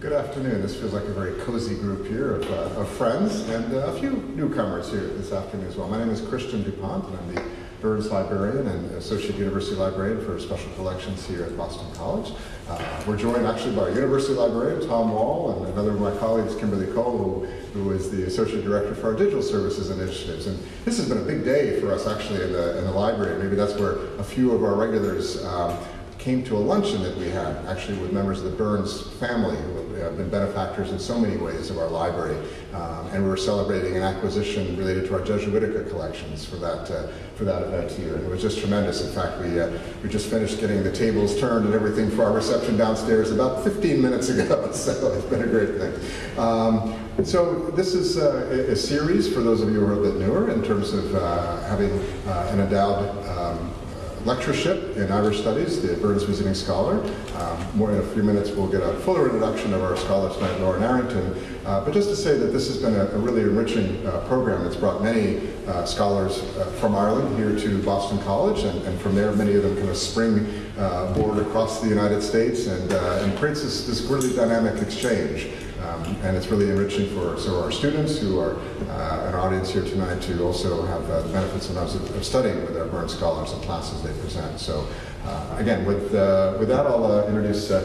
Good afternoon. This feels like a very cozy group here of, uh, of friends and uh, a few newcomers here this afternoon as well. My name is Christian DuPont and I'm the Burns Librarian and Associate University Librarian for Special Collections here at Boston College. Uh, we're joined actually by our University Librarian Tom Wall and another of my colleagues, Kimberly Cole, who, who is the Associate Director for our Digital Services Initiatives. And this has been a big day for us actually in the, in the library. Maybe that's where a few of our regulars um, came to a luncheon that we had, actually with members of the Burns family who have been benefactors in so many ways of our library. Um, and we were celebrating an acquisition related to our Jesuitica collections for that, uh, for that event here. And it was just tremendous. In fact, we, uh, we just finished getting the tables turned and everything for our reception downstairs about 15 minutes ago. so it's been a great thing. Um, so this is uh, a, a, series for those of you who are a bit newer in terms of uh, having uh, an endowed um, lectureship in Irish Studies, the Burns Visiting Scholar. Um, more in a few minutes we'll get a fuller introduction of our scholar tonight, Lauren Arrington. Uh, but just to say that this has been a, a really enriching uh, program that's brought many uh, scholars uh, from Ireland here to Boston College, and, and, from there many of them kind of spring uh, board across the United States and, and creates this, this really dynamic exchange. Um, and it's really enriching for so our students who are uh, an audience here tonight to also have uh, the benefits of, of, studying with our Burns scholars and classes they present. So uh, again, with, uh, with that, I'll uh, introduce uh,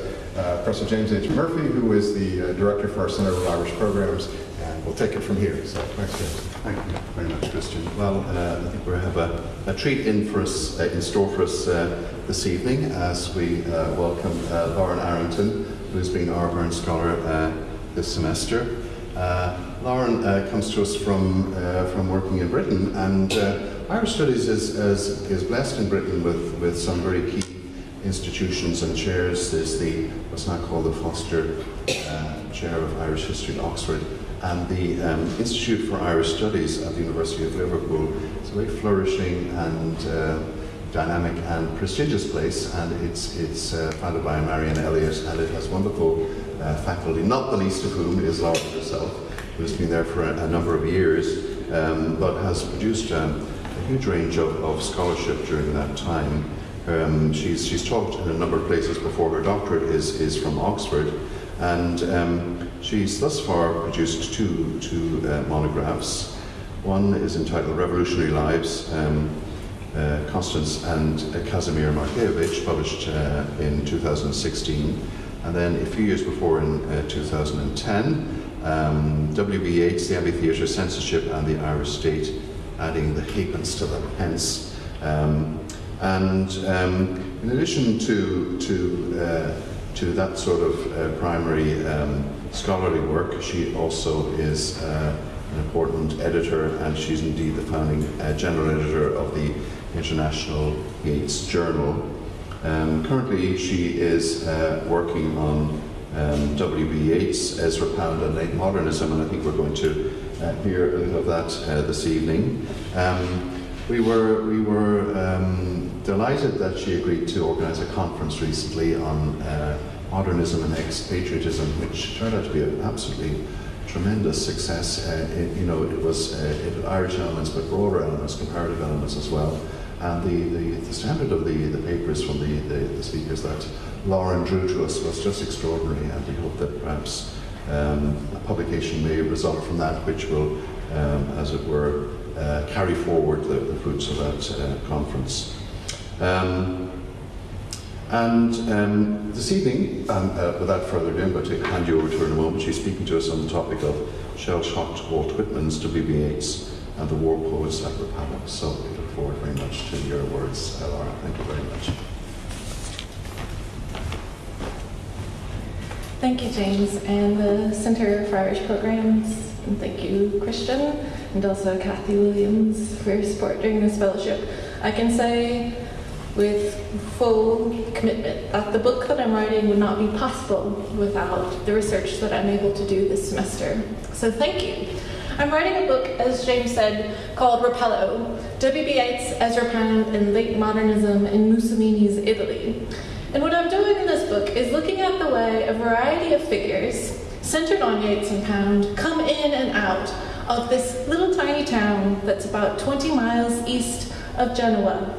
Professor James H. Murphy, who is the director for our Center of Irish Programs, and we'll take it from here. So thanks, James. Thank you very much, Christian. Well, I think we have a, a, treat in for us, in store for us this evening as we welcome Lauren Arrington, who's been our Burns Scholar this semester. Uh, Lauren uh, comes to us from, uh, from working in Britain, and Irish Studies is, is, is blessed in Britain with, with some very key institutions and chairs. There's the, what's now called the Foster uh, Chair of Irish History at Oxford, and the um, Institute for Irish Studies at the University of Liverpool. It's a very flourishing and uh, dynamic and prestigious place, and it's, it's uh, founded by Marion Elliott, and it has wonderful uh, faculty, not the least of whom is Laura herself, who has been there for a, a number of years, um, but has produced um, a huge range of, of, scholarship during that time. Um, she's, she's taught in a number of places before her doctorate is, is from Oxford, and um, she's thus far produced two, two uh, monographs. One is entitled Revolutionary Lives, um, uh, Constance and uh, Casimir Markievicz, published uh, in 2016. And then a few years before, in uh, 2010, um, W.B. Yeats, the Abbey Theatre Censorship and the Irish State, adding the halfpence to the pence. Um, and um, in addition to, to, uh, to that sort of uh, primary um, scholarly work, she also is uh, an important editor, and she's indeed the founding uh, general editor of the International Yeats Journal. Um, currently, she is uh, working on um, W.B. Yeats, Ezra Pound, and late modernism, and I think we're going to uh, hear a little of that uh, this evening. Um, we were, we were um, delighted that she agreed to organise a conference recently on uh, modernism and expatriatism, which turned out to be an absolutely tremendous success. Uh, it, you know, it was uh, it had Irish elements, but broader elements, comparative elements as well. And the, the, the standard of the, the papers from the, the, the, speakers that Lauren drew to us was just extraordinary, and we hope that perhaps um, a publication may result from that, which will, um, as it were, uh, carry forward the, the fruits of that uh, conference. Um, and um, this evening, um, uh, without further ado, I'm going to hand you over to her in a moment. She's speaking to us on the topic of shell-shocked Walt Whitman's W.B. Yeats and the war poets like Republic. So forward very much to your words, Laura. Thank you very much. Thank you, James, and the Center for Irish Programs. And thank you, Christian, and also Kathy Williams for your support during this fellowship. I can say with full commitment that the book that I'm writing would not be possible without the research that I'm able to do this semester. So thank you. I'm writing a book, as James said, called Rapallo, W.B. Yeats, Ezra Pound, and Late Modernism in Mussolini's Italy. And what I'm doing in this book is looking at the way a variety of figures, centered on Yeats and Pound, come in and out of this little tiny town that's about 20 miles east of Genoa,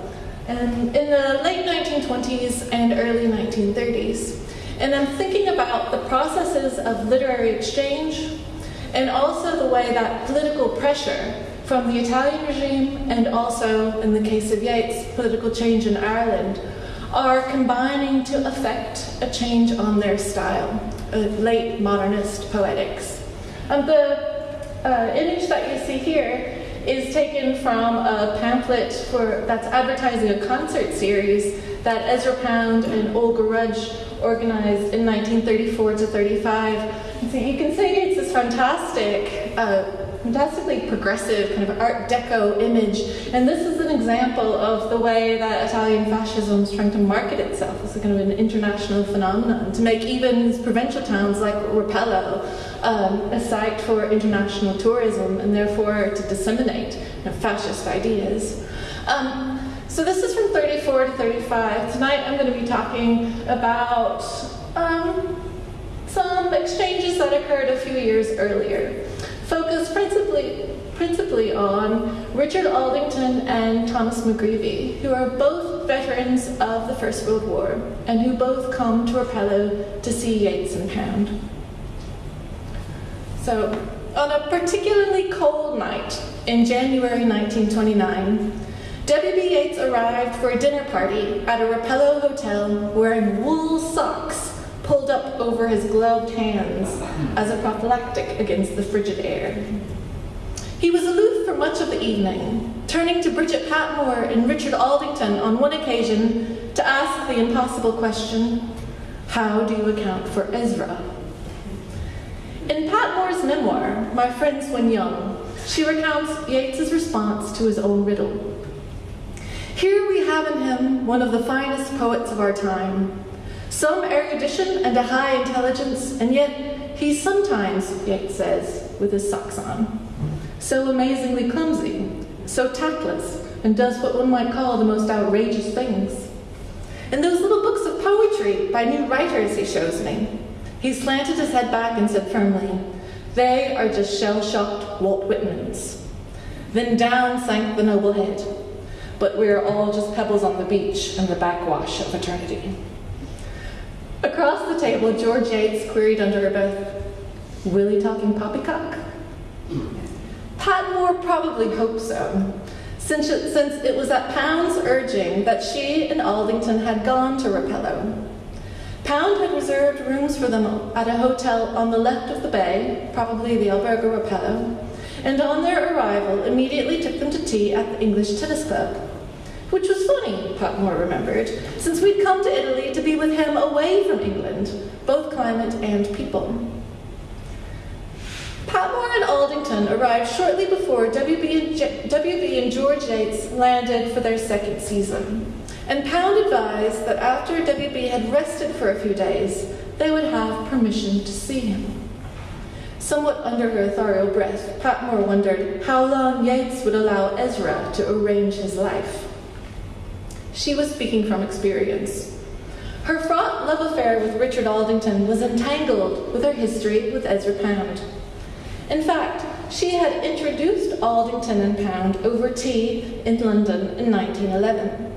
and in the late 1920s and early 1930s. And I'm thinking about the processes of literary exchange and also the way that political pressure from the Italian regime and also, in the case of Yeats, political change in Ireland are combining to affect a change on their style, uh, late modernist poetics. Um, the uh, image that you see here is taken from a pamphlet for, that's advertising a concert series that Ezra Pound and Olga Rudge organized in 1934 to 35. So you can see it's this fantastic uh, fantastically progressive kind of Art Deco image. And this is an example of the way that Italian fascism is trying to market itself as a kind of an international phenomenon, to make even provincial towns like Rapallo um, a site for international tourism and therefore to disseminate you know, fascist ideas. Um, so this is from 34 to 35. Tonight I'm going to be talking about um, some exchanges that occurred a few years earlier focused principally, principally on Richard Aldington and Thomas McGreevy, who are both veterans of the First World War and who both come to Rapallo to see Yeats and Pound. So, on a particularly cold night in January 1929, W.B. Yeats arrived for a dinner party at a Rapallo hotel wearing wool socks pulled up over his gloved hands as a prophylactic against the frigid air. He was aloof for much of the evening, turning to Bridget Patmore and Richard Aldington on one occasion to ask the impossible question, how do you account for Ezra? In Patmore's memoir, My Friends When Young, she recounts Yeats's response to his own riddle. Here we have in him one of the finest poets of our time, some erudition and a high intelligence, and yet he sometimes, Yeats says, with his socks on. So amazingly clumsy, so tactless, and does what one might call the most outrageous things. In those little books of poetry by new writers he shows me, he slanted his head back and said firmly, They are just shell shocked Walt Whitmans. Then down sank the noble head. But we are all just pebbles on the beach in the backwash of eternity. Across the table, George Yeats queried under her breath, Willie talking poppycock? Patmore probably hoped so, since it, since it was at Pound's urging that she and Aldington had gone to Rapallo. Pound had reserved rooms for them at a hotel on the left of the bay, probably the Albergo Rapallo, and on their arrival immediately took them to tea at the English Tennis Club. Which was funny, Patmore remembered, since we'd come to Italy to be with him away from England, both climate and people. Patmore and Aldington arrived shortly before W.B. and, George Yeats landed for their second season, and Pound advised that after W.B. had rested for a few days, they would have permission to see him. Somewhat under her ethereal breath, Patmore wondered how long Yeats would allow Ezra to arrange his life. She was speaking from experience. Her fraught love affair with Richard Aldington was entangled with her history with Ezra Pound. In fact, she had introduced Aldington and Pound over tea in London in 1911.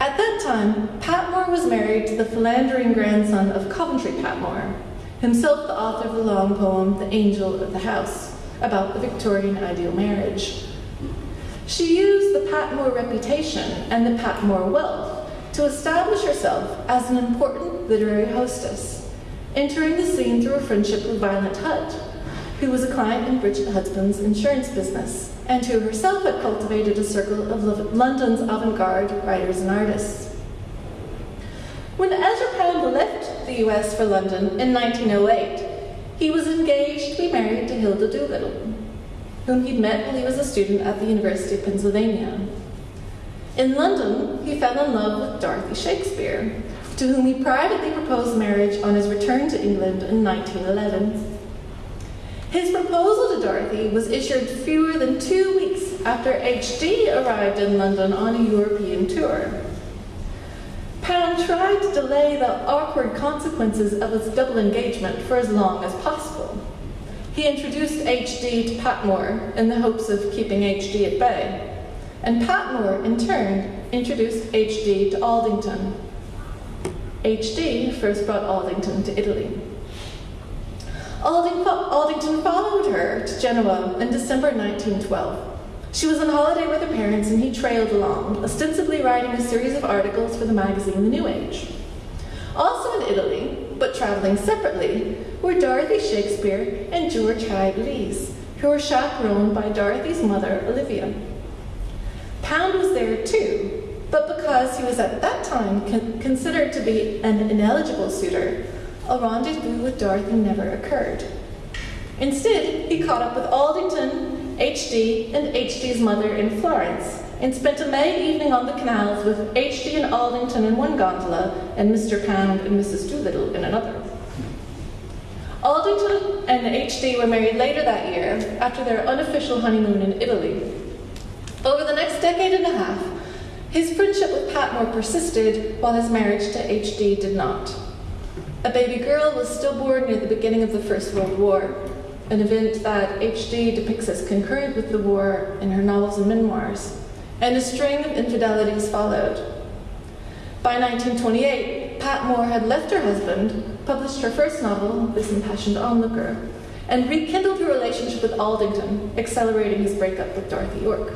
At that time, Patmore was married to the philandering grandson of Coventry Patmore, himself the author of the long poem The Angel of the House, about the Victorian ideal marriage. She used the Patmore reputation and the Patmore wealth to establish herself as an important literary hostess, entering the scene through a friendship with Violet Hunt, who was a client in Bridget Hudspin's insurance business, and who herself had cultivated a circle of London's avant-garde writers and artists. When Ezra Pound left the US for London in 1908, he was engaged to be married to Hilda Doolittle, whom he'd met while he was a student at the University of Pennsylvania. In London, he fell in love with Dorothy Shakespeare, to whom he privately proposed marriage on his return to England in 1911. His proposal to Dorothy was issued fewer than two weeks after H.D. arrived in London on a European tour. Pound tried to delay the awkward consequences of his double engagement for as long as possible. He introduced H.D. to Patmore in the hopes of keeping H.D. at bay, and Patmore, in turn, introduced H.D. to Aldington. HD first brought Aldington to Italy. Alding, Aldington followed her to Genoa in December 1912. She was on holiday with her parents and he trailed along, ostensibly writing a series of articles for the magazine The New Age. Also in Italy, but traveling separately, were Dorothy Shakespeare and George Hyde Lees, who were chaperoned by Dorothy's mother, Olivia. Pound was there too, but because he was at that time con- considered to be an ineligible suitor, a rendezvous with Dorothy never occurred. Instead, he caught up with Aldington HD and HD's mother in Florence, and spent a May evening on the canals with HD and Aldington in one gondola and Mr. Pound and Mrs. Doolittle in another. Aldington and HD were married later that year after their unofficial honeymoon in Italy. Over the next decade and a half, his friendship with Patmore persisted while his marriage to HD did not. A baby girl was stillborn near the beginning of the First World War, an event that H.D. depicts as concurrent with the war in her novels and memoirs, and a string of infidelities followed. By 1928, Patmore had left her husband, published her first novel, This Impassioned Onlooker, and rekindled her relationship with Aldington, accelerating his breakup with Dorothy Yorke.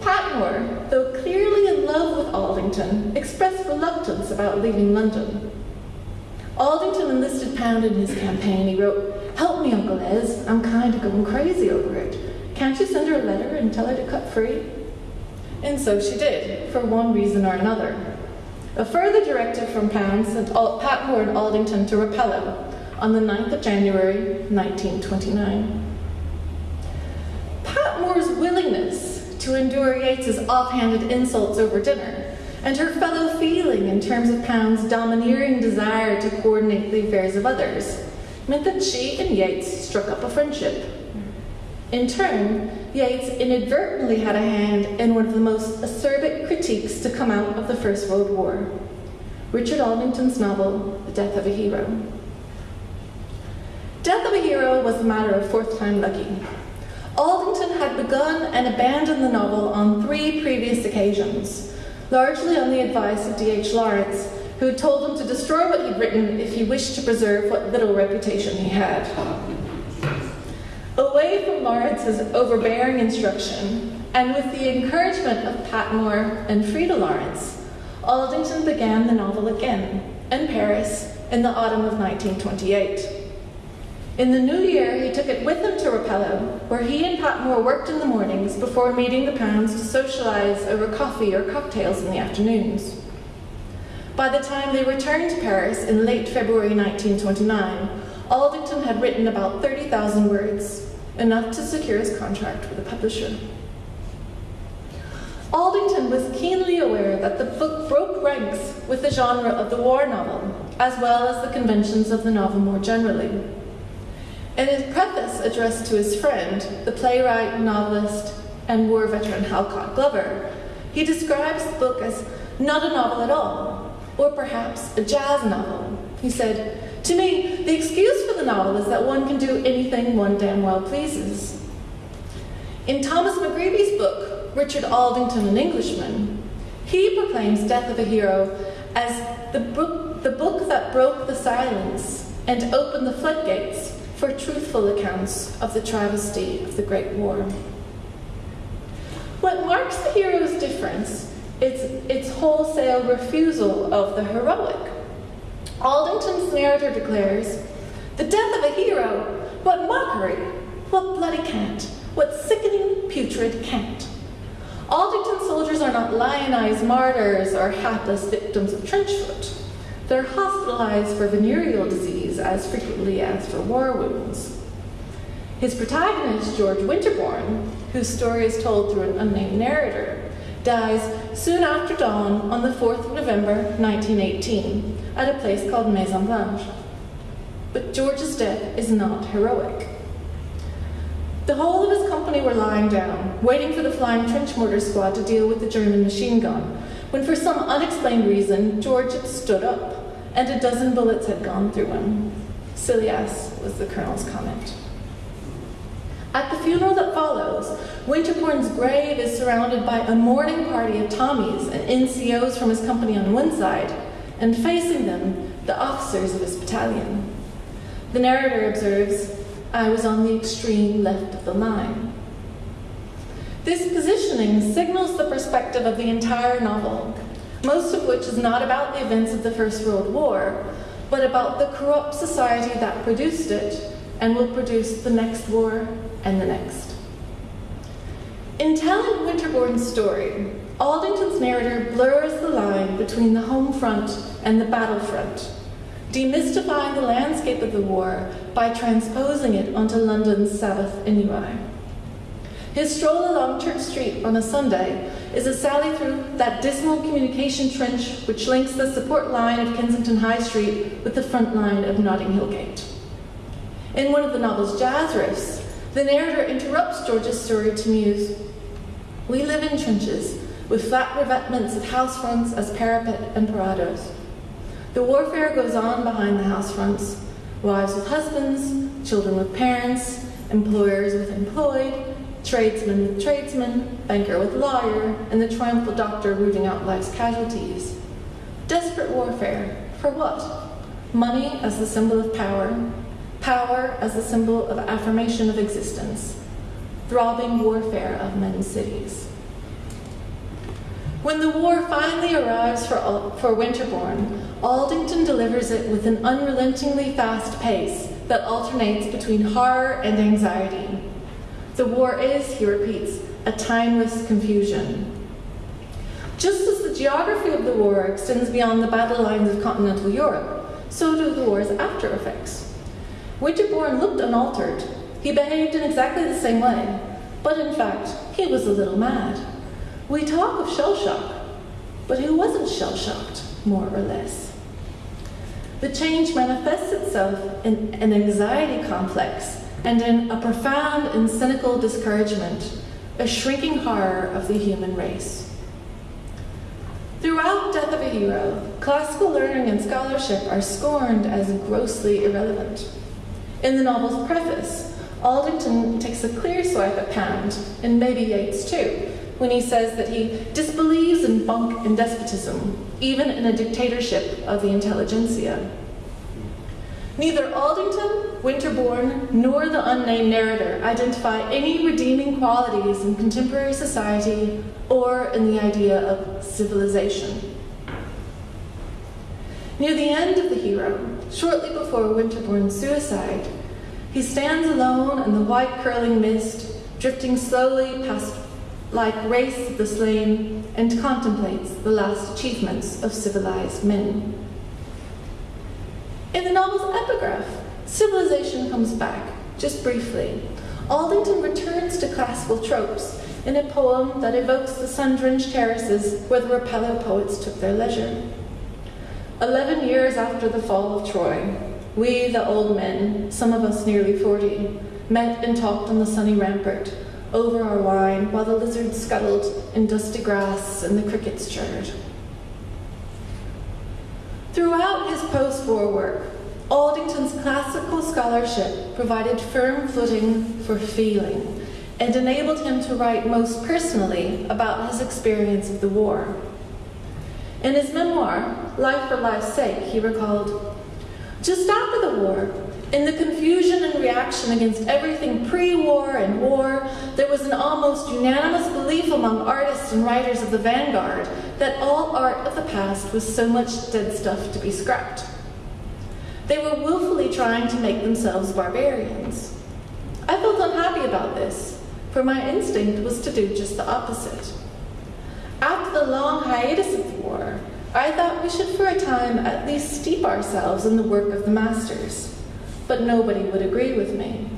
Patmore, though clearly in love with Aldington, expressed reluctance about leaving London. Aldington enlisted Pound in his campaign. He wrote, Help me, Uncle Ez. I'm kind of going crazy over it. Can't you send her a letter and tell her to cut free? And so she did, for one reason or another. A further directive from Pound sent Pat Patmore and Aldington to Rapallo on the 9th of January, 1929. Pat Patmore's willingness to endure Yeats's offhanded insults over dinner and her fellow feeling in terms of Pound's domineering desire to coordinate the affairs of others meant that she and Yeats struck up a friendship. In turn, Yeats inadvertently had a hand in one of the most acerbic critiques to come out of the First World War Richard Aldington's novel, The Death of a Hero. Death of a Hero was a matter of fourth time lucky. Aldington had begun and abandoned the novel on three previous occasions, largely on the advice of D.H. Lawrence, who told him to destroy what he'd written if he wished to preserve what little reputation he had. Away from Lawrence's overbearing instruction, and with the encouragement of Patmore and Frieda Lawrence, Aldington began the novel again in Paris in the autumn of 1928. In the new year, he took it with him to Rapallo, where he and Patmore worked in the mornings before meeting the Pounds to socialize over coffee or cocktails in the afternoons. By the time they returned to Paris in late February 1929, Aldington had written about 30,000 words, enough to secure his contract with a publisher. Aldington was keenly aware that the book broke ranks with the genre of the war novel, as well as the conventions of the novel more generally. In his preface addressed to his friend, the playwright, novelist, and war veteran Halcott Glover, he describes the book as not a novel at all, or perhaps a jazz novel. He said, To me, the excuse for the novel is that one can do anything one damn well pleases. In Thomas McGreevy's book, Richard Aldington, an Englishman, he proclaims Death of a Hero as the book, the book that broke the silence and opened the floodgates for truthful accounts of the travesty of the Great War. What marks the hero's difference its, its wholesale refusal of the heroic. Aldington's narrator declares, The death of a hero, what mockery, what bloody cant, what sickening, putrid cant. Aldington soldiers are not lionized martyrs or hapless victims of trench foot. They're hospitalized for venereal disease as frequently as for war wounds. His protagonist, George Winterbourne, whose story is told through an unnamed narrator, dies soon after dawn on the 4th of November 1918 at a place called Maison Blanche. But George's death is not heroic. The whole of his company were lying down, waiting for the flying trench mortar squad to deal with the German machine gun, when for some unexplained reason George had stood up, and a dozen bullets had gone through him. Silly ass was the colonel's comment. At the funeral that follows, Winterbourne's grave is surrounded by a mourning party of Tommies and NCOs from his company on one side, and facing them, the officers of his battalion. The narrator observes, I was on the extreme left of the line. This positioning signals the perspective of the entire novel, most of which is not about the events of the First World War, but about the corrupt society that produced it and will produce the next war and the next. In telling Winterbourne's story, Aldington's narrator blurs the line between the home front and the battlefront, demystifying the landscape of the war by transposing it onto London's Sabbath ennui. His stroll along Church Street on a Sunday is a sally through that dismal communication trench which links the support line of Kensington High Street with the front line of Notting Hill Gate. In one of the novel's jazz riffs, the narrator interrupts George's story to muse We live in trenches, with flat revetments of house fronts as parapet and parados. The warfare goes on behind the house fronts wives with husbands, children with parents, employers with employed, tradesman with tradesman, banker with lawyer, and the triumphal doctor rooting out life's casualties. Desperate warfare. For what? Money as the symbol of power, power as a symbol of affirmation of existence, throbbing warfare of men's cities. When the war finally arrives for, for Winterbourne, Aldington delivers it with an unrelentingly fast pace that alternates between horror and anxiety. The war is, he repeats, a timeless confusion. Just as the geography of the war extends beyond the battle lines of continental Europe, so do the war's after effects. Winterbourne looked unaltered. He behaved in exactly the same way, but in fact, he was a little mad. We talk of shell shock, but who wasn't shell shocked, more or less? The change manifests itself in an anxiety complex and in a profound and cynical discouragement, a shrinking horror of the human race. Throughout Death of a Hero, classical learning and scholarship are scorned as grossly irrelevant. In the novel's preface, Aldington takes a clear swipe at Pound, and maybe Yeats too, when he says that he disbelieves in bunk and despotism, even in a dictatorship of the intelligentsia. Neither Aldington, Winterbourne, nor the unnamed narrator identify any redeeming qualities in contemporary society or in the idea of civilization. Near the end of the hero, shortly before Winterbourne's suicide, he stands alone in the white curling mist, drifting slowly past like race of the slain, and contemplates the last achievements of civilized men. In the novel's epigraph, civilization comes back, just briefly. Aldington returns to classical tropes in a poem that evokes the sun-drenched terraces where the Rapallo poets took their leisure. Eleven years after the fall of Troy, we, the old men, some of us nearly forty, met and talked on the sunny rampart over our wine while the lizards scuttled in dusty grass and the crickets chirred. Throughout his post war work, Aldington's classical scholarship provided firm footing for feeling and enabled him to write most personally about his experience of the war. In his memoir, Life for Life's Sake, he recalled Just after the war, in the confusion and reaction against everything pre war and war, there was an almost unanimous belief among artists and writers of the vanguard that all art of the past was so much dead stuff to be scrapped. They were willfully trying to make themselves barbarians. I felt unhappy about this, for my instinct was to do just the opposite. After the long hiatus war, I thought we should for a time at least steep ourselves in the work of the masters but nobody would agree with me.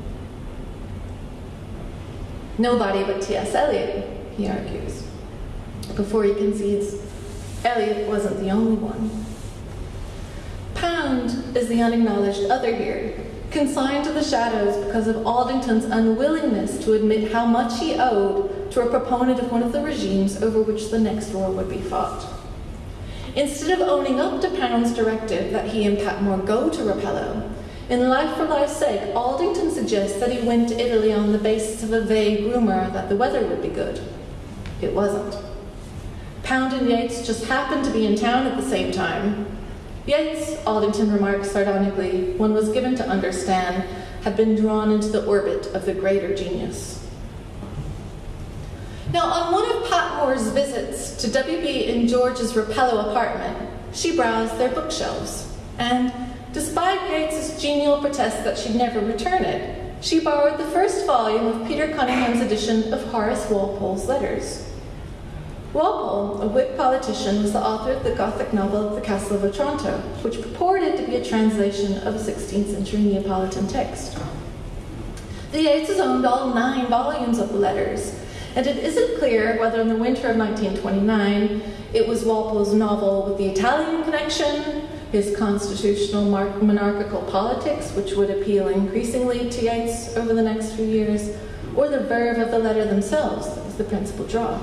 Nobody but T.S. Eliot, he argues. Before he concedes, Eliot wasn't the only one. Pound is the unacknowledged other here, consigned to the shadows because of Aldington's unwillingness to admit how much he owed to a proponent of one of the regimes over which the next war would be fought. Instead of owning up to Pound's directive that he and Patmore go to Rapallo, in Life for Life's Sake, Aldington suggests that he went to Italy on the basis of a vague rumor that the weather would be good. It wasn't. Pound and Yeats just happened to be in town at the same time, Yeats, Aldington remarks sardonically, one was given to understand, had been drawn into the orbit of the greater genius. Now, on one of Patmore's visits to W.B. and George's Rapallo apartment, she browsed their bookshelves, and despite Yeats's genial protest that she'd never return it, she borrowed the first volume of Peter Cunningham's edition of Horace Walpole's letters. Walpole, a Whig politician, was the author of the Gothic novel The Castle of Otranto, which purported to be a translation of a 16th century Neapolitan text. The owned all nine volumes of the letters, and it isn't clear whether in the winter of 1929 it was Walpole's novel with the Italian connection, his constitutional monarchical politics, which would appeal increasingly to Yeats over the next few years, or the verve of the letter themselves that was the principal draw.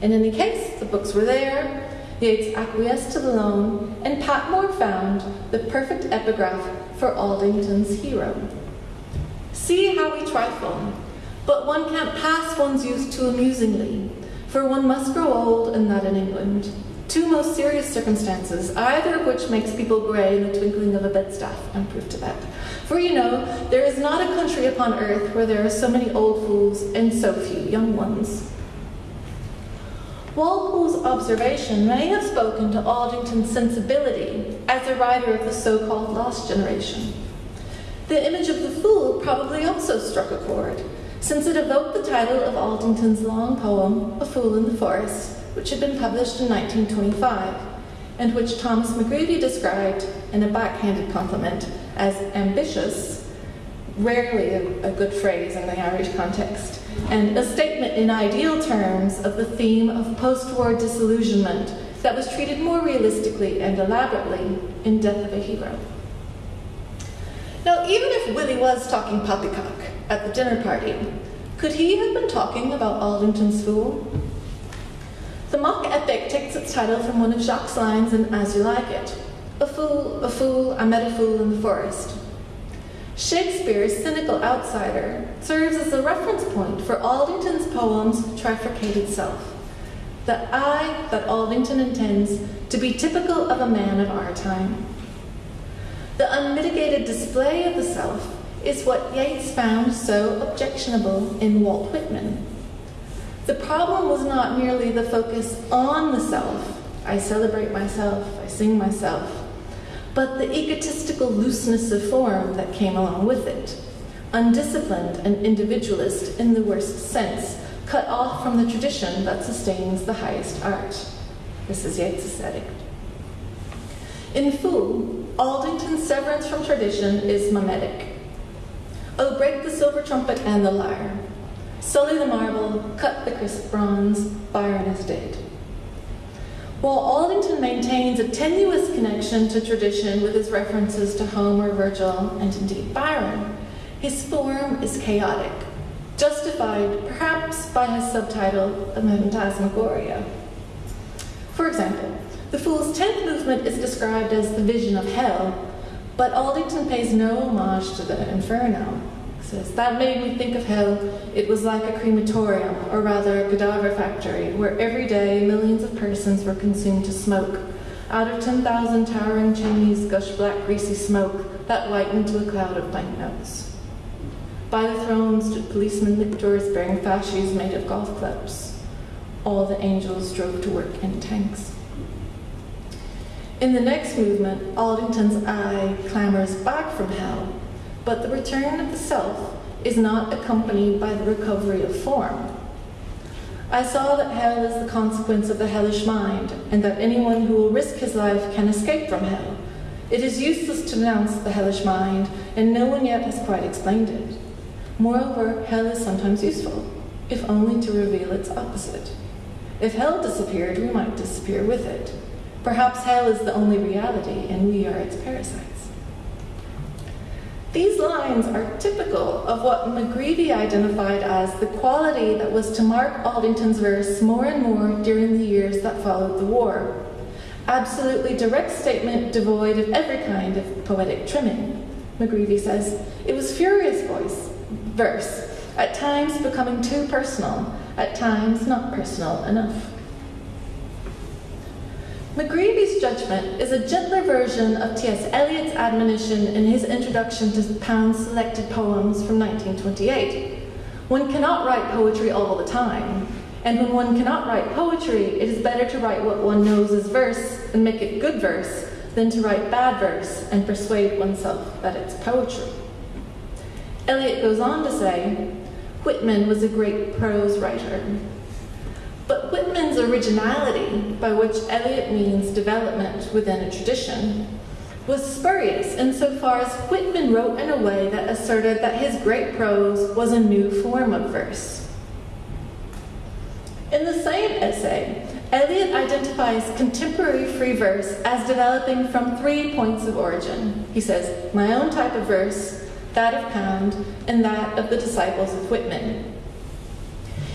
In any case, the books were there, Yeats acquiesced to the loan, and Patmore found the perfect epigraph for Aldington's hero. See how we trifle, but one can't pass one's youth too amusingly, for one must grow old, and that in England. Two most serious circumstances, either of which makes people grey in the twinkling of a bedstaff, and proof to that. For you know, there is not a country upon earth where there are so many old fools and so few young ones. Walpole's observation may have spoken to Aldington's sensibility as a writer of the so called lost generation. The image of the fool probably also struck a chord, since it evoked the title of Aldington's long poem, A Fool in the Forest, which had been published in 1925, and which Thomas McGreevy described in a backhanded compliment as ambitious, rarely a, a good phrase in the Irish context, and a statement in ideal terms of the theme of post war disillusionment that was treated more realistically and elaborately in Death of a Hero. Now, even if Willie was talking poppycock at the dinner party, could he have been talking about Aldington's Fool? The mock epic takes its title from one of Jacques' lines in As You Like It A fool, a fool, I met a fool in the forest. Shakespeare's cynical outsider serves as a reference point for Aldington's poem's trifurcated self. The I that Aldington intends to be typical of a man of our time. The unmitigated display of the self is what Yeats found so objectionable in Walt Whitman. The problem was not merely the focus on the self, I celebrate myself, I sing myself, but the egotistical looseness of form that came along with it. Undisciplined and individualist in the worst sense, cut off from the tradition that sustains the highest art. This is Yeats' aesthetic. In Fool, Aldington's severance from tradition is mimetic. Oh, break the silver trumpet and the lyre. Sully the marble, cut the crisp bronze, Byron is dead. While Aldington maintains a tenuous connection to tradition with his references to Homer, Virgil, and indeed Byron, his form is chaotic, justified perhaps by his subtitle, A Phantasmagoria. For example, the Fool's tenth movement is described as the vision of hell, but Aldington pays no homage to the Inferno. He says, That made me think of hell. It was like a crematorium, or rather a cadaver factory, where every day millions of persons were consumed to smoke. Out of 10,000 towering chimneys gushed black, greasy smoke that whitened to a cloud of banknotes. By the throne stood policemen lictors bearing fasces made of golf clubs. All the angels drove to work in tanks. In the next movement, Aldington's eye clambers back from hell, but the return of the self is not accompanied by the recovery of form. I saw that hell is the consequence of the hellish mind, and that anyone who will risk his life can escape from hell. It is useless to denounce the hellish mind, and no one yet has quite explained it. Moreover, hell is sometimes useful, if only to reveal its opposite. If hell disappeared, we might disappear with it. Perhaps hell is the only reality and we are its parasites. These lines are typical of what McGreevy identified as the quality that was to mark Aldington's verse more and more during the years that followed the war. Absolutely direct statement devoid of every kind of poetic trimming. McGreevy says, it was furious voice, verse, at times becoming too personal, at times not personal enough. McGreevy's judgment is a gentler version of T.S. Eliot's admonition in his introduction to Pound's selected poems from 1928. One cannot write poetry all the time, and when one cannot write poetry, it is better to write what one knows is verse and make it good verse than to write bad verse and persuade oneself that it's poetry. Eliot goes on to say, Whitman was a great prose writer. But Whitman's originality, by which Eliot means development within a tradition, was spurious insofar as Whitman wrote in a way that asserted that his great prose was a new form of verse. In the same essay, Eliot identifies contemporary free verse as developing from three points of origin. He says, my own type of verse, that of Pound, and that of the disciples of Whitman.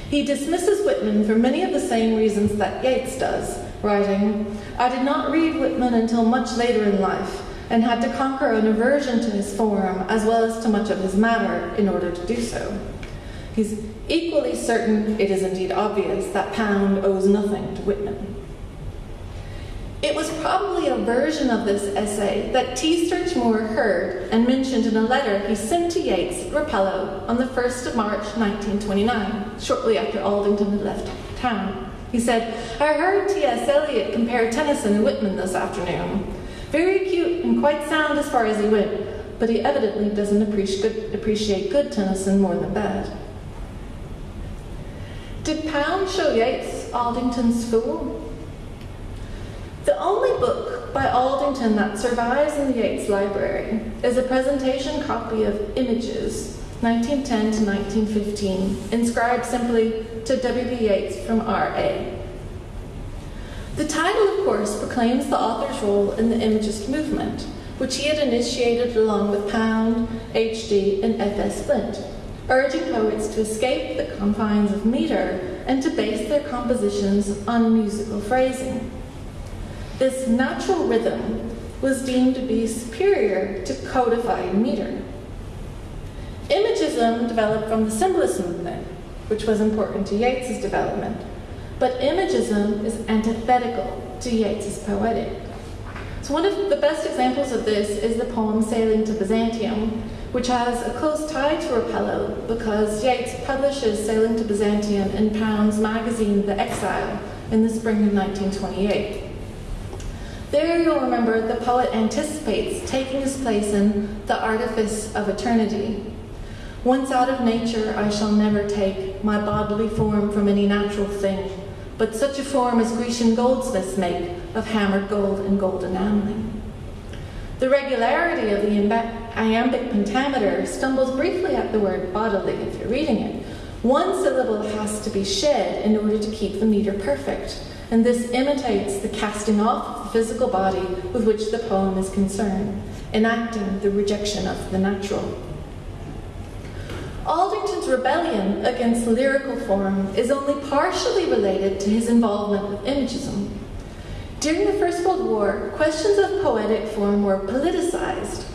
He dismisses Whitman for many of the same reasons that Yeats does, writing, I did not read Whitman until much later in life, and had to conquer an aversion to his form as well as to much of his matter in order to do so. He's equally certain, it is indeed obvious, that Pound owes nothing to Whitman. It was probably a version of this essay that T. Moore heard and mentioned in a letter he sent to Yeats at Rapallo on the 1st of March 1929, shortly after Aldington had left town. He said, I heard T.S. Eliot compare Tennyson and Whitman this afternoon. Very cute and quite sound as far as he went, but he evidently doesn't appreciate good Tennyson more than bad. Did Pound show Yeats Aldington's Fool? The only book by Aldington that survives in the Yeats Library is a presentation copy of Images, 1910 to 1915, inscribed simply to W.B. Yeats from R.A. The title, of course, proclaims the author's role in the Imagist movement, which he had initiated along with Pound, H.D., and F.S. Flint urging poets to escape the confines of meter and to base their compositions on musical phrasing. This natural rhythm was deemed to be superior to codified meter. Imagism developed from the symbolist movement, which was important to Yeats's development, but imagism is antithetical to Yeats's poetic. So one of the best examples of this is the poem Sailing to Byzantium, which has a close tie to Rapallo because Yeats publishes Sailing to Byzantium in Pound's magazine The Exile in the spring of 1928. There you'll remember the poet anticipates taking his place in the artifice of eternity. Once out of nature, I shall never take my bodily form from any natural thing, but such a form as Grecian goldsmiths make of hammered gold and gold enameling. The regularity of the iambic pentameter stumbles briefly at the word bodily if you're reading it. One syllable has to be shed in order to keep the meter perfect, and this imitates the casting off physical body with which the poem is concerned, enacting the rejection of the natural. Aldington's rebellion against lyrical form is only partially related to his involvement with imagism. During the First World War, questions of poetic form were politicized.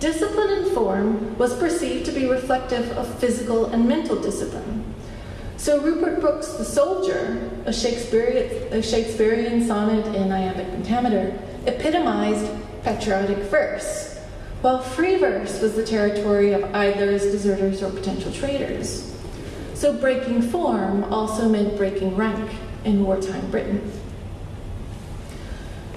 Discipline in form was perceived to be reflective of physical and mental discipline. So Rupert Brooke's The Soldier, a Shakespearean, a Shakespearean sonnet in iambic pentameter, epitomized patriotic verse, while free verse was the territory of idlers, deserters, or potential traitors. So breaking form also meant breaking rank in wartime Britain.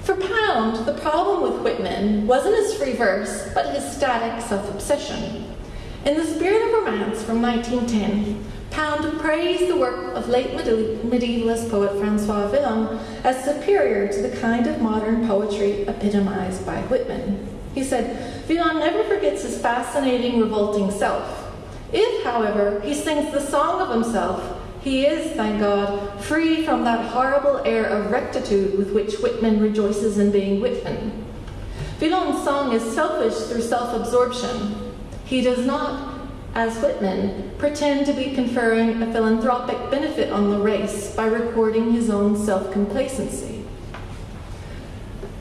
For Pound, the problem with Whitman wasn't his free verse, but his static self-obsession. In The Spirit of Romance from 1910, Pound praised the work of late medievalist poet Francois Villon as superior to the kind of modern poetry epitomized by Whitman. He said, Villon never forgets his fascinating, revolting self. If, however, he sings the song of himself, he is, thank God, free from that horrible air of rectitude with which Whitman rejoices in being Whitman. Villon's song is selfish through self-absorption. He does not, as Whitman, pretend to be conferring a philanthropic benefit on the race by recording his own self-complacency.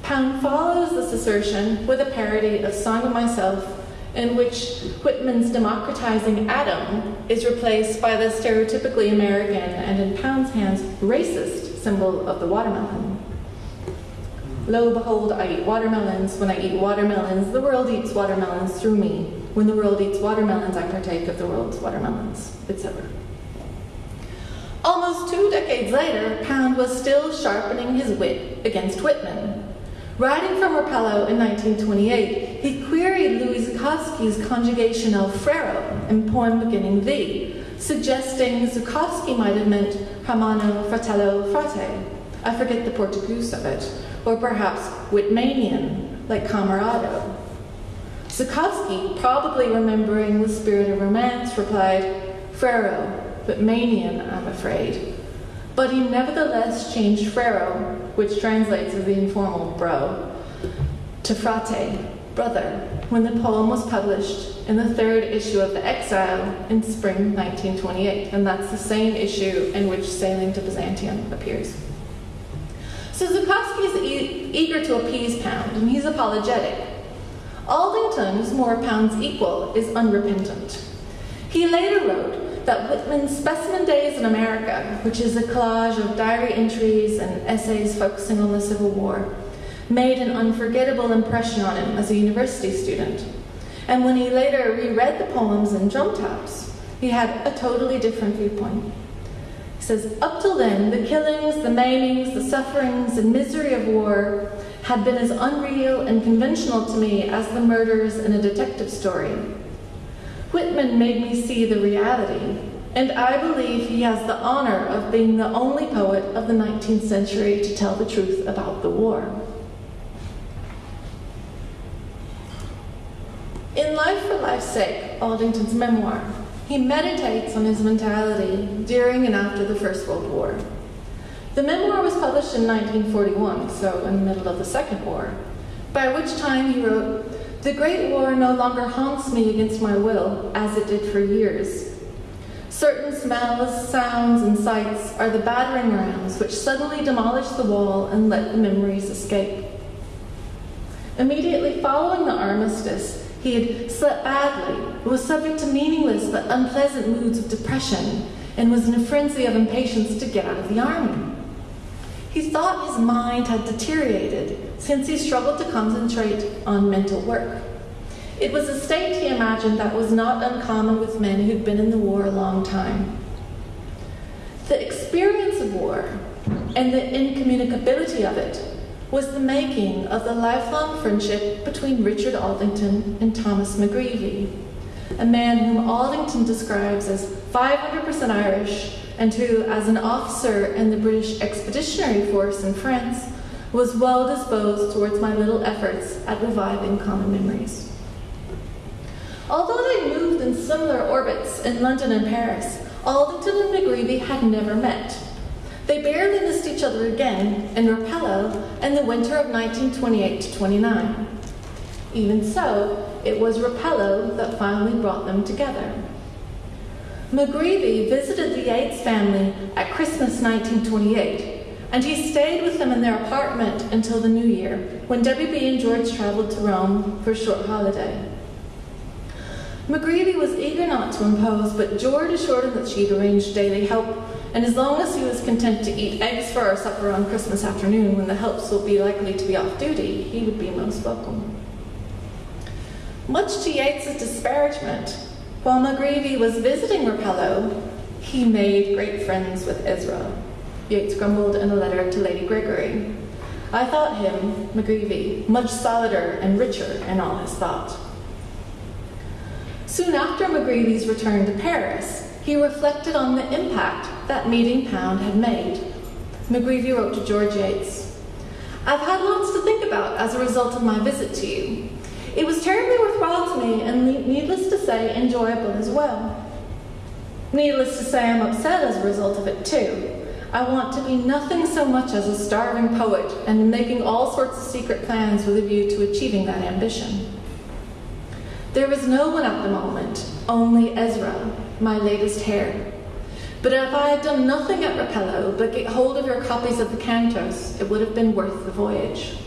Pound follows this assertion with a parody of Song of Myself in which Whitman's democratizing Adam is replaced by the stereotypically American and in Pound's hands racist symbol of the watermelon. Lo, behold, I eat watermelons. When I eat watermelons, the world eats watermelons through me. When the world eats watermelons, I partake of the world's watermelons, etc. Almost two decades later, Pound was still sharpening his wit against Whitman. Writing from Rapallo in 1928, he queried Louis Zukofsky's conjugation of frero in poem beginning thee, suggesting Zukofsky might have meant hermano, fratello, frate. I forget the Portuguese of it, or perhaps Whitmanian, like camarado. Zukofsky, probably remembering the spirit of romance, replied, frero, Manian, I'm afraid. But he nevertheless changed frero, which translates as the informal bro, to frate, brother, when the poem was published in the third issue of The Exile in spring 1928, and that's the same issue in which Sailing to Byzantium appears. So Zukofsky is e- eager to appease Pound, and he's apologetic. Aldington, who's more Pound's equal, is unrepentant. He later wrote that Whitman's Specimen Days in America, which is a collage of diary entries and essays focusing on the Civil War, made an unforgettable impression on him as a university student. And when he later reread the poems in drum taps, he had a totally different viewpoint. He says, Up till then, the killings, the maimings, the sufferings, and misery of war had been as unreal and conventional to me as the murders in a detective story. Whitman made me see the reality, and I believe he has the honor of being the only poet of the 19th century to tell the truth about the war. In Life for Life's Sake, Aldington's memoir, he meditates on his mentality during and after the First World War. The memoir was published in 1941, so in the middle of the Second War, by which time he wrote, The Great War no longer haunts me against my will, as it did for years. Certain smells, sounds, and sights are the battering rams which suddenly demolish the wall and let the memories escape. Immediately following the armistice, he had slept badly, was subject to meaningless but unpleasant moods of depression, and was in a frenzy of impatience to get out of the army. He thought his mind had deteriorated since he struggled to concentrate on mental work. It was a state he imagined that was not uncommon with men who'd been in the war a long time. The experience of war and the incommunicability of it was the making of the lifelong friendship between Richard Aldington and Thomas McGreevy, a man whom Aldington describes as 500% Irish and who, as an officer in the British Expeditionary Force in France, was well disposed towards my little efforts at reviving common memories. Although they moved in similar orbits in London and Paris, Aldington and McGreevy had never met. They barely missed each other again in Rapallo in the winter of 1928 to 29. Even so, it was Rapallo that finally brought them together. McGreevy visited the Yeats family at Christmas 1928, and he stayed with them in their apartment until the new year, when WB and George traveled to Rome for a short holiday. McGreevy was eager not to impose, but George assured him that she'd arranged daily help and as long as he was content to eat eggs for our supper on Christmas afternoon when the helps would be likely to be off duty, he would be most welcome. Much to Yeats's disparagement, while McGreevy was visiting Rapallo, he made great friends with Ezra. Yeats grumbled in a letter to Lady Gregory. I thought him, McGreevy, much solider and richer in all his thought. Soon after McGreevy's return to Paris, he reflected on the impact that meeting Pound had made. McGreevy wrote to George Yeats I've had lots to think about as a result of my visit to you. It was terribly worthwhile to me, and needless to say, enjoyable as well. Needless to say, I'm upset as a result of it too. I want to be nothing so much as a starving poet and making all sorts of secret plans with a view to achieving that ambition. There was no one at the moment, only Ezra, my latest heir. But if I had done nothing at Rapallo but get hold of your copies of the Cantos, it would have been worth the voyage.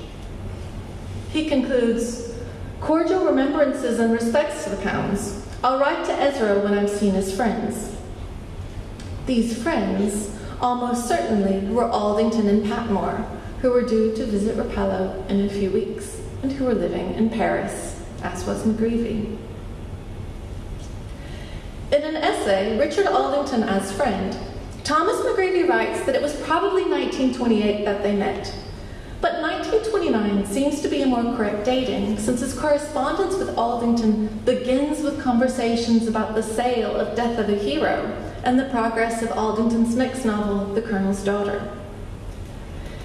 He concludes, cordial remembrances and respects to the Pounds. I'll write to Ezra when I'm seen his friends. These friends, almost certainly, were Aldington and Patmore, who were due to visit Rapallo in a few weeks and who were living in Paris, as was McGreevy. In an essay, Richard Aldington as friend, Thomas McGreevy writes that it was probably 1928 that they met. But 1929 seems to be a more correct dating, since his correspondence with Aldington begins with conversations about the sale of Death of a Hero and the progress of Aldington's next novel, The Colonel's Daughter.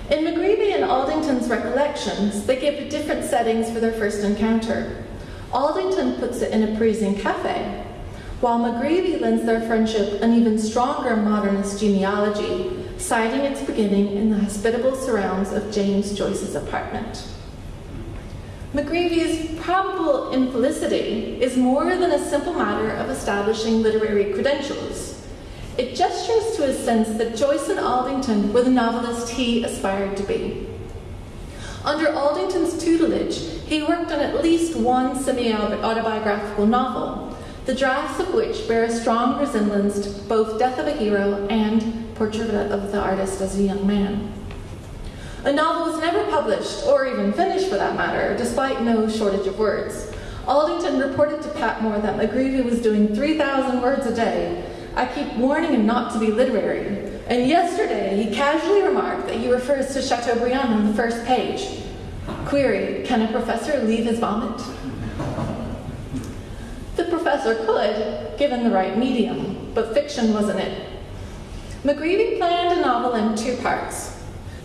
In McGreevy and Aldington's recollections, they give different settings for their first encounter. Aldington puts it in a Parisian cafe, while McGreevy lends their friendship an even stronger modernist genealogy, citing its beginning in the hospitable surrounds of James Joyce's apartment. McGreevy's probable infelicity is more than a simple matter of establishing literary credentials. It gestures to a sense that Joyce and Aldington were the novelist he aspired to be. Under Aldington's tutelage, he worked on at least one semi autobiographical novel, the drafts of which bear a strong resemblance to both Death of a Hero and Portrait of the Artist as a Young Man. A novel was never published, or even finished for that matter, despite no shortage of words. Aldington reported to Patmore that McGreevy was doing 3,000 words a day, I keep warning him not to be literary. And yesterday, he casually remarked that he refers to Chateaubriand on the first page. Query, can a professor leave his vomit? The professor could, given the right medium, but fiction wasn't it. McGreevy planned a novel in two parts.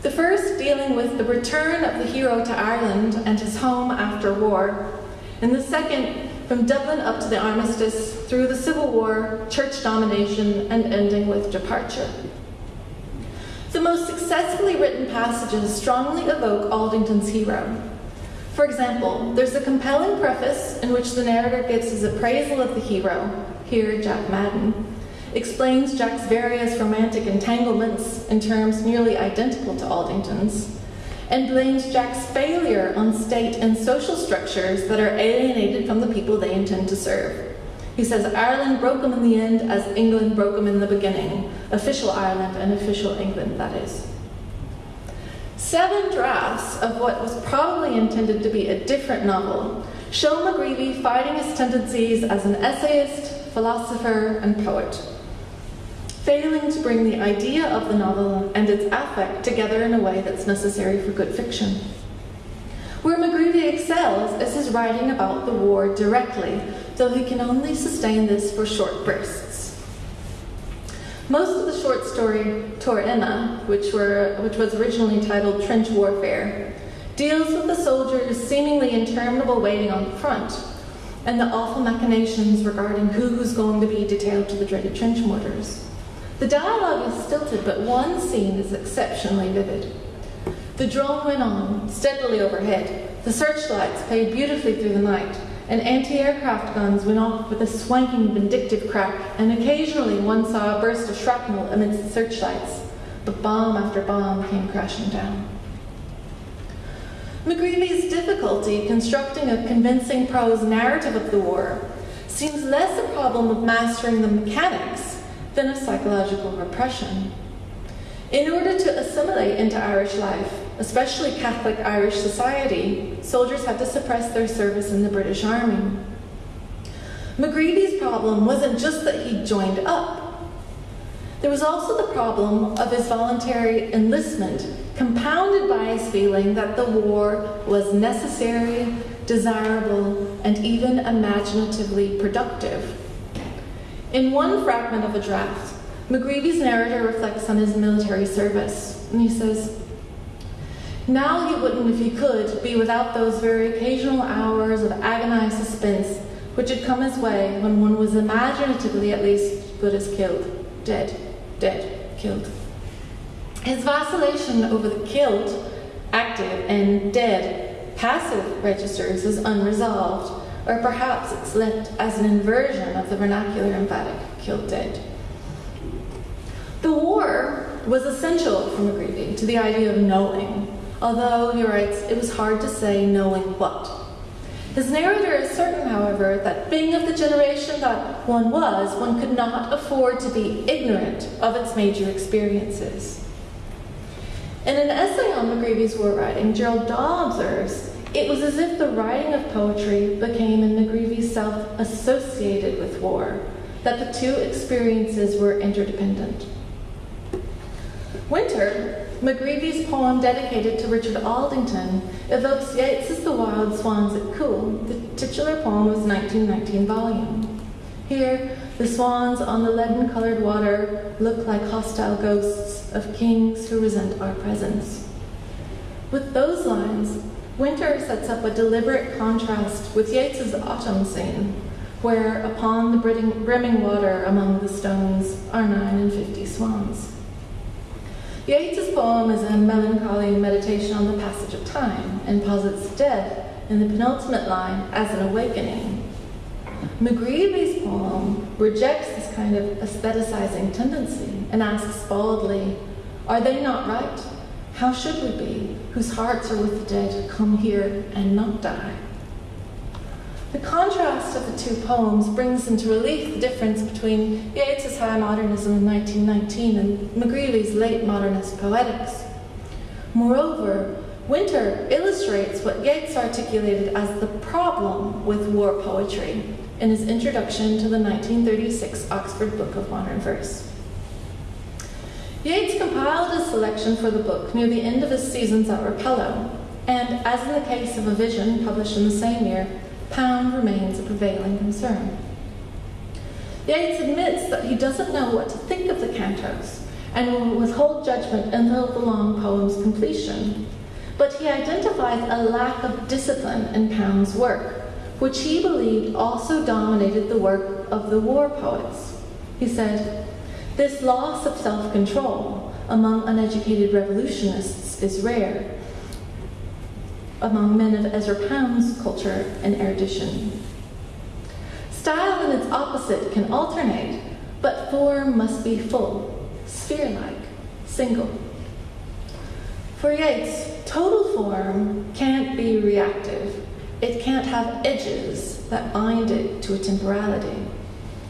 The first dealing with the return of the hero to Ireland and his home after war, and the second from Dublin up to the armistice, through the Civil War, church domination, and ending with departure. The most successfully written passages strongly evoke Aldington's hero. For example, there's a compelling preface in which the narrator gives his appraisal of the hero, here Jack Madden, explains Jack's various romantic entanglements in terms nearly identical to Aldington's, and blames Jack's failure on state and social structures that are alienated from the people they intend to serve. He says Ireland broke them in the end as England broke them in the beginning. Official Ireland and official England, that is. Seven drafts of what was probably intended to be a different novel show McGreevy fighting his tendencies as an essayist, philosopher, and poet failing to bring the idea of the novel and its affect together in a way that's necessary for good fiction. Where McGreevy excels is his writing about the war directly, though he can only sustain this for short bursts. Most of the short story Tor which, were, which was originally titled Trench Warfare, deals with the soldiers' seemingly interminable waiting on the front and the awful machinations regarding who's going to be detailed to the dreaded trench mortars. The dialogue is stilted, but one scene is exceptionally vivid. The drone went on, steadily overhead. The searchlights played beautifully through the night, and anti-aircraft guns went off with a swanking, vindictive crack, and occasionally one saw a burst of shrapnel amidst the searchlights. But bomb after bomb came crashing down. McGreevy's difficulty constructing a convincing prose narrative of the war seems less a problem of mastering the mechanics than of psychological repression. In order to assimilate into Irish life, especially Catholic Irish society, soldiers had to suppress their service in the British Army. McGreevy's problem wasn't just that he joined up. There was also the problem of his voluntary enlistment, compounded by his feeling that the war was necessary, desirable, and even imaginatively productive. In one fragment of a draft, McGreevy's narrator reflects on his military service, and he says, Now he wouldn't, if he could, be without those very occasional hours of agonized suspense which had come his way when one was imaginatively at least good as killed, dead, dead, killed. His vacillation over the killed, active, and dead, passive registers is unresolved or perhaps it's left as an inversion of the vernacular emphatic killed dead. The war was essential for McGreevy to the idea of knowing, although, he writes, it was hard to say knowing what. His narrator is certain, however, that being of the generation that one was, one could not afford to be ignorant of its major experiences. In an essay on McGreevy's war writing, Gerald Dawe observes, it was as if the writing of poetry became in McGreevy's self associated with war, that the two experiences were interdependent. Winter, McGreevy's poem dedicated to Richard Aldington, evokes Yeats's The Wild Swans at Coole, the titular poem of his 1919 volume. Here, the swans on the leaden colored water look like hostile ghosts of kings who resent our presence. With those lines, Winter sets up a deliberate contrast with Yeats's autumn scene, where upon the brimming water among the stones are nine and fifty swans. Yeats's poem is a melancholy meditation on the passage of time and posits death in the penultimate line as an awakening. McGreevy's poem rejects this kind of aestheticizing tendency and asks baldly, Are they not right? How should we be, whose hearts are with the dead, come here and not die? The contrast of the two poems brings into relief the difference between Yeats's high modernism in 1919 and McGreevy's late modernist poetics. Moreover, Winter illustrates what Yeats articulated as the problem with war poetry in his introduction to the 1936 Oxford Book of Modern Verse. Yeats compiled a selection for the book near the end of his seasons at Rapallo, and as in the case of A Vision, published in the same year, Pound remains a prevailing concern. Yeats admits that he doesn't know what to think of the cantos and will withhold judgment until the long poem's completion. But he identifies a lack of discipline in Pound's work, which he believed also dominated the work of the war poets. He said, This loss of self control among uneducated revolutionists is rare, among men of Ezra Pound's culture and erudition. Style and its opposite can alternate, but form must be full, sphere like, single. For Yeats, total form can't be reactive. It can't have edges that bind it to a temporality.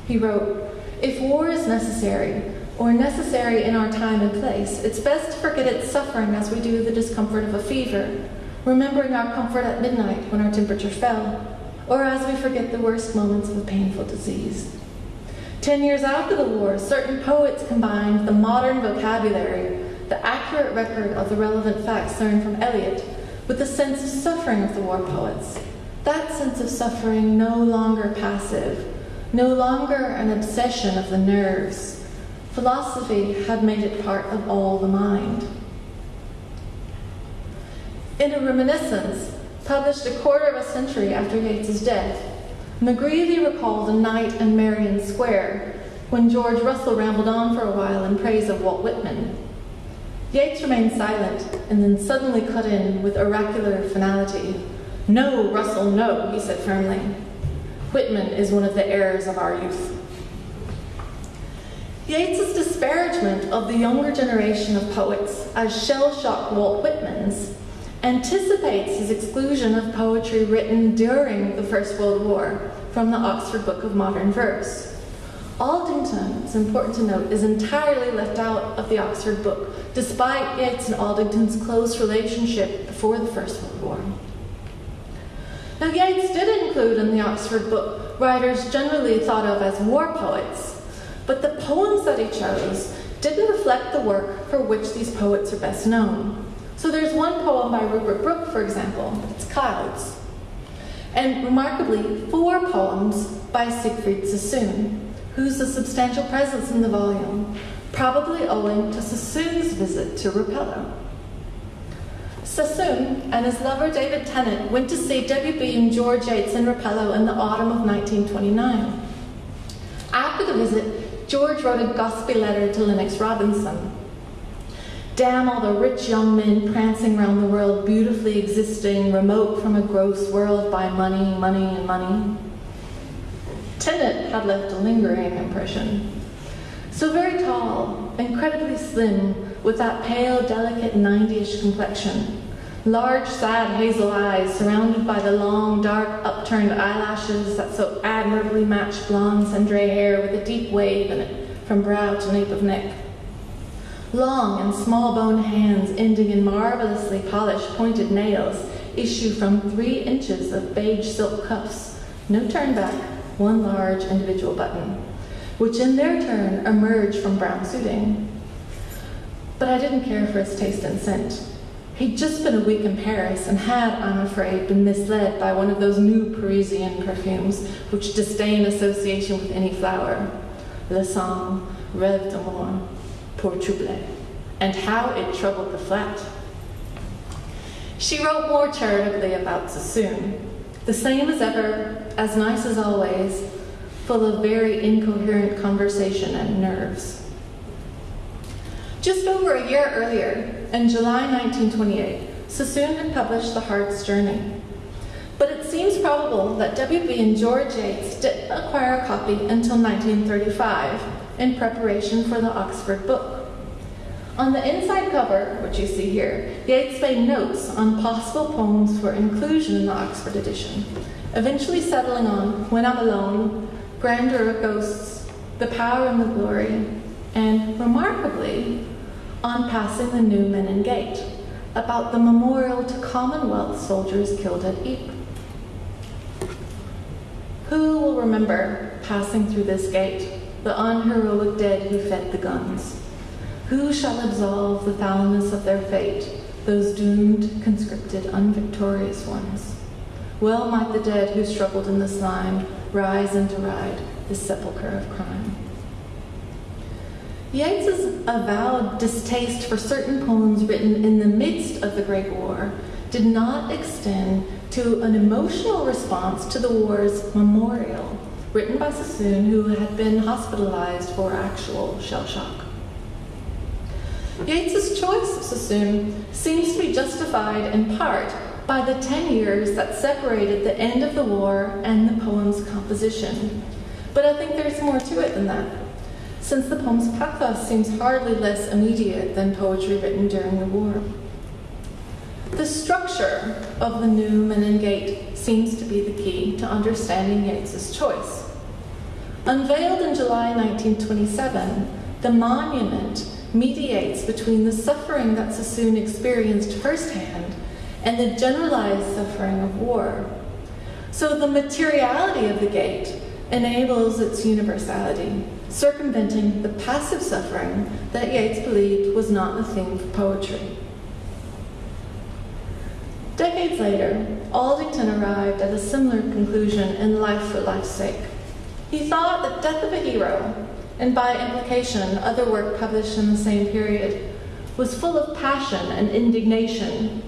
He wrote, If war is necessary, or necessary in our time and place, it's best to forget its suffering as we do the discomfort of a fever, remembering our comfort at midnight when our temperature fell, or as we forget the worst moments of a painful disease. Ten years after the war, certain poets combined the modern vocabulary, the accurate record of the relevant facts learned from Eliot, with the sense of suffering of the war poets. That sense of suffering no longer passive, no longer an obsession of the nerves. Philosophy had made it part of all the mind. In a reminiscence, published a quarter of a century after Yeats's death, McGreevy recalled a night in Merrion Square when George Russell rambled on for a while in praise of Walt Whitman. Yeats remained silent and then suddenly cut in with oracular finality. No, Russell, no, he said firmly. Whitman is one of the errors of our youth. Yeats's disparagement of the younger generation of poets as shell-shocked Walt Whitmans anticipates his exclusion of poetry written during the First World War from the Oxford Book of Modern Verse. Aldington, it's important to note, is entirely left out of the Oxford book, despite Yeats and Aldington's close relationship before the First World War. Now, Yeats did include in the Oxford book writers generally thought of as war poets, but the poems that he chose didn't reflect the work for which these poets are best known. So there's one poem by Rupert Brooke, for example, it's Clouds. And remarkably, four poems by Siegfried Sassoon, who's a substantial presence in the volume, probably owing to Sassoon's visit to Rapallo. Sassoon and his lover David Tennant went to see W.B. and George Yeats in Rapallo in the autumn of 1929. After the visit, George wrote a gossipy letter to Lennox Robinson, Damn all the rich young men prancing round the world, beautifully existing, remote from a gross world by money, money, and money. Tennant had left a lingering impression. So very tall, incredibly slim, with that pale, delicate 90-ish complexion. Large, sad hazel eyes surrounded by the long, dark, upturned eyelashes that so admirably matched blonde cendre hair with a deep wave in it from brow to nape of neck Long and small bone hands ending in marvelously polished pointed nails issue from three inches of beige silk cuffs, no turn back, one large individual button, which in their turn emerge from brown suiting. But I didn't care for his taste and scent. He'd just been a week in Paris and had, I'm afraid, been misled by one of those new Parisian perfumes which disdain association with any flower. Le Sang, Rêve d'amour, Pour troubler. And how it troubled the flat. She wrote more charitably about Sassoon, the same as ever, as nice as always, full of very incoherent conversation and nerves. Just over a year earlier, in July 1928, Sassoon had published The Heart's Journey. But it seems probable that W.B. and George Yeats didn't acquire a copy until 1935 in preparation for the Oxford book. On the inside cover, which you see here, Yeats made notes on possible poems for inclusion in the Oxford edition, eventually settling on When I'm Alone, Grandeur of Ghosts, The Power and the Glory, and, remarkably, on passing the new Menin Gate, about the memorial to Commonwealth soldiers killed at Ypres. Who will remember passing through this gate, the unheroic dead who fed the guns? Who shall absolve the foulness of their fate, those doomed, conscripted, unvictorious ones? Well might the dead who struggled in the slime rise and deride this sepulchre of crime. Yeats's avowed distaste for certain poems written in the midst of the Great War did not extend to an emotional response to the war's memorial, written by Sassoon, who had been hospitalized for actual shell shock. Yeats's choice of Sassoon seems to be justified in part by the 10 years that separated the end of the war and the poem's composition. But I think there's more to it than that since the poem's pathos seems hardly less immediate than poetry written during the war. The structure of the New Menin Gate seems to be the key to understanding Yeats's choice. Unveiled in July 1927, the monument mediates between the suffering that Sassoon experienced firsthand and the generalized suffering of war. So the materiality of the gate enables its universality circumventing the passive suffering that Yeats believed was not the theme for poetry. Decades later, Aldington arrived at a similar conclusion in Life for Life's Sake. He thought that Death of a Hero, and by implication other work published in the same period, was full of passion and indignation,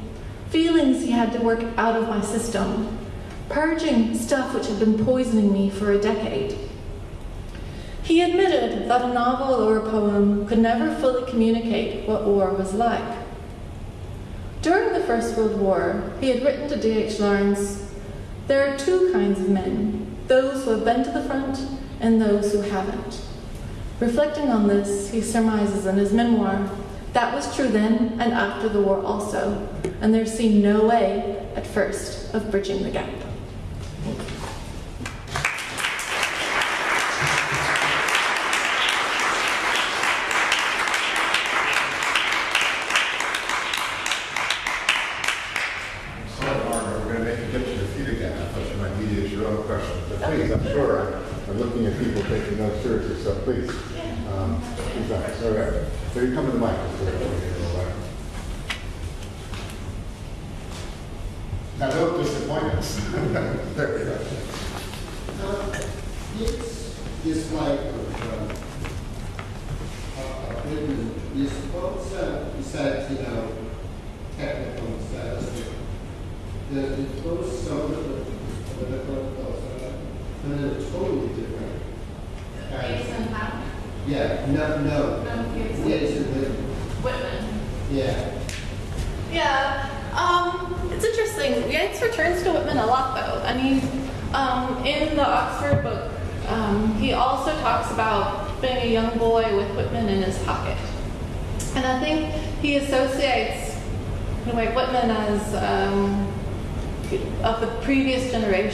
feelings he had to work out of my system, purging stuff which had been poisoning me for a decade. He admitted that a novel or a poem could never fully communicate what war was like. During the First World War, he had written to D.H. Lawrence, There are two kinds of men, those who have been to the front and those who haven't. Reflecting on this, he surmises in his memoir, that was true then and after the war also, and there seemed no way, at first, of bridging the gap. please, I'm sure I'm, I'm looking at people taking notes seriously, so please. Um, please, all right. So you come to the mic. Now, don't disappoint us. there we go. Uh, it's, it's like uh, uh, you're supposed to, besides, you know, technical status, the, the close some of the political and they're totally different. Jason Yeah, no, no. No, Jason. Jason Whitman. Whitman. Yeah. Yeah. Um, it's interesting. Yeats returns to Whitman a lot, though. I mean, um, in the Oxford book, um, he also talks about being a young boy with Whitman in his pocket. And I think he associates anyway, Whitman as um, of the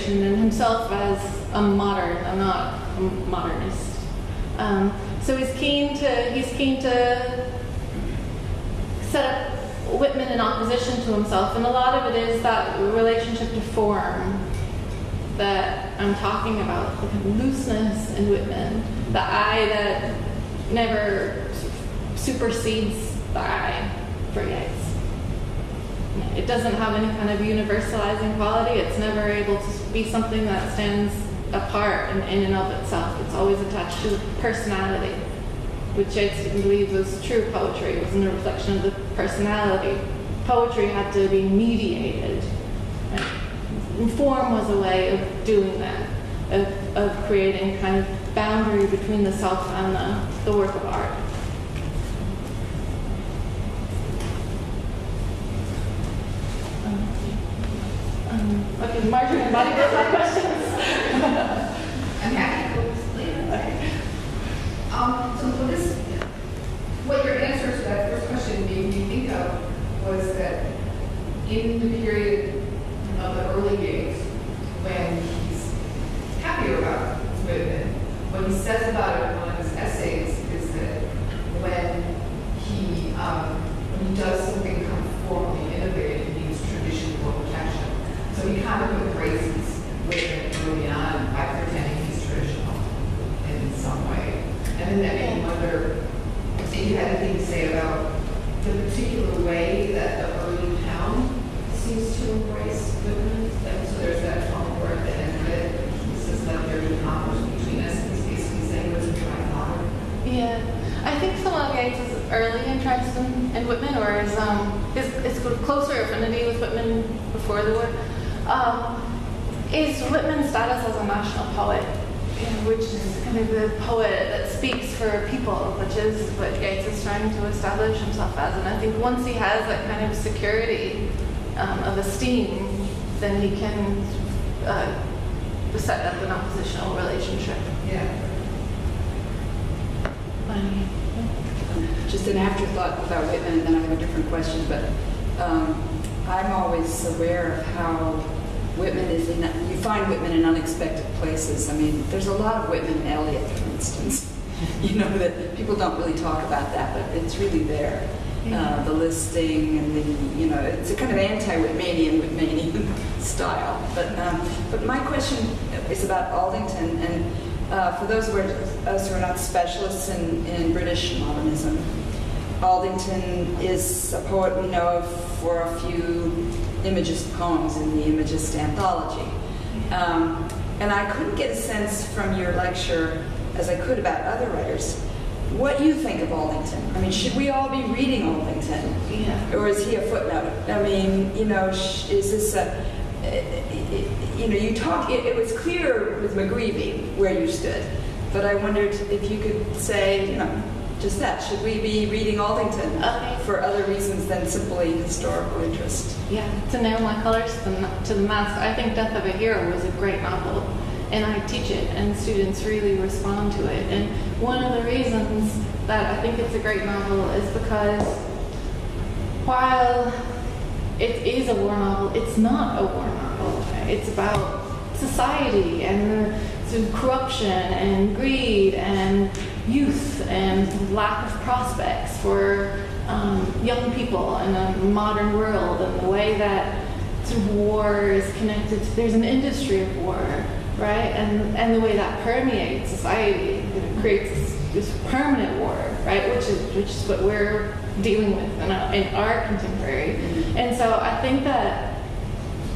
generation and himself as a modern. I'm not a modernist. Um, so he's keen to he's keen to set up Whitman in opposition to himself, and a lot of it is that relationship to form that I'm talking about, the kind of looseness in Whitman, the I that never supersedes the I for Yeats. It doesn't have any kind of universalizing quality. It's never able to be something that stands apart in, in and of itself. It's always attached to personality, which Yeats didn't believe was true poetry. It wasn't a reflection of the personality. Poetry had to be mediated. Right? Form was a way of doing that, of, of creating kind of boundary between the self and the, the work of art. Okay, Marjorie, anybody got my questions? I'm happy to explain. Okay. Um, so what is, what your answer to that first question made me think of was that in the period of the early days, when he's happier about Whitman, what he says about it in one of his essays is that when he, um, when he does something kind of formally innovative, he needs tradition for protection. So he kind of embraces Whitman early on by pretending he's traditional in some way. And then that made me wonder if say about the particular way that the early town seems to embrace Whitman. And so there's that tone where at the end of it, he says that there's a conflict between us, he's basically saying was a father. Yeah, I think some of is early interest in, in Whitman, or is um, sort of closer affinity with Whitman before the war, um, is Whitman's status as a national poet, which is kind of the poet that speaks for people, which is what Yeats is trying to establish himself as. And I think once he has that kind of security um, of esteem, then he can uh, set up an oppositional relationship. Yeah. Just an afterthought about Whitman, and then I have a different question, but um, I'm always aware of how Whitman is in, you find Whitman in unexpected places. I mean, there's a lot of Whitman and Eliot, for instance. You know, that people don't really talk about that, but it's really there. Uh, the listing and the, you know, it's a kind of anti-Whitmanian, Whitmanian style. But, um, but my question is about Aldington, and uh, for those of us who are not specialists in, in British modernism, Aldington is a poet we know of for a few Imagist poems in the Imagist anthology. Um, and I couldn't get a sense from your lecture, as I could about other writers, what you think of Aldington. I mean, should we all be reading Aldington? Yeah. Or is he a footnote? I mean, you know, is this a, you know, you talk, it, it was clear with McGreevy where you stood, but I wondered if you could say, you know, just that. Should we be reading Aldington Okay. for other reasons than simply historical interest? Yeah, to nail my colors to the, to the mast, I think Death of a Hero was a great novel, and I teach it, and students really respond to it. And one of the reasons that I think it's a great novel is because while it is a war novel, it's not a war novel. It's about society and the corruption and greed and youth and lack of prospects for um, young people in a modern world and the way that war is connected to, there's an industry of war, right? And, and the way that permeates society, it creates this, this permanent war, right? Which is, which is what we're dealing with in our, in our contemporary. And so I think that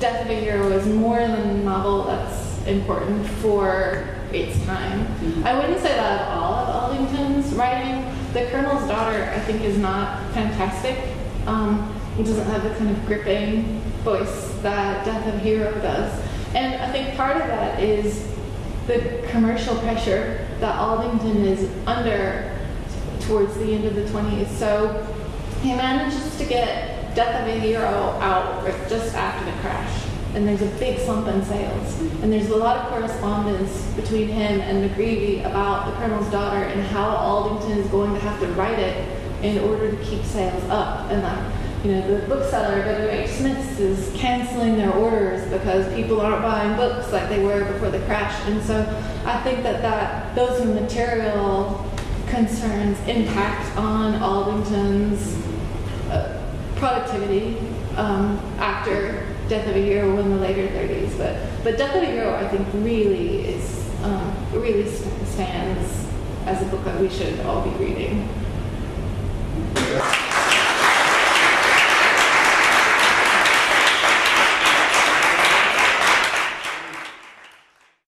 Death of a Hero is more than a novel that's important for its time. I wouldn't say that at all of Aldington's writing. The Colonel's Daughter, I think, is not fantastic. Um, it doesn't have the kind of gripping voice that Death of a Hero does. And I think part of that is the commercial pressure that Aldington is under towards the end of the 20s. So he manages to get Death of a Hero out just after the crash. And there's a big slump in sales. And there's a lot of correspondence between him and McGreevy about the Colonel's daughter and how Aldington is going to have to write it in order to keep sales up. And that, you know, the bookseller, W.H. Smith's, is canceling their orders because people aren't buying books like they were before the crash. And so I think that, that those material concerns impact on Aldington's uh, productivity um, after Death of a Hero in the later 30s. But but Death of a Hero, I think, really is um, really stands as a book that we should all be reading.